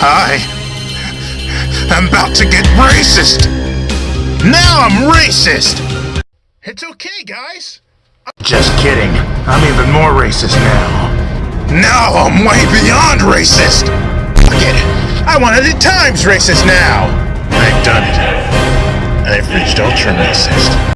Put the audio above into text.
I am about to get racist. Now I'm racist. It's okay, guys. Just kidding. I'm even more racist now. Now I'm way beyond racist. Forget it. I wanted it times racist now. I've done it. I've reached ultra racist.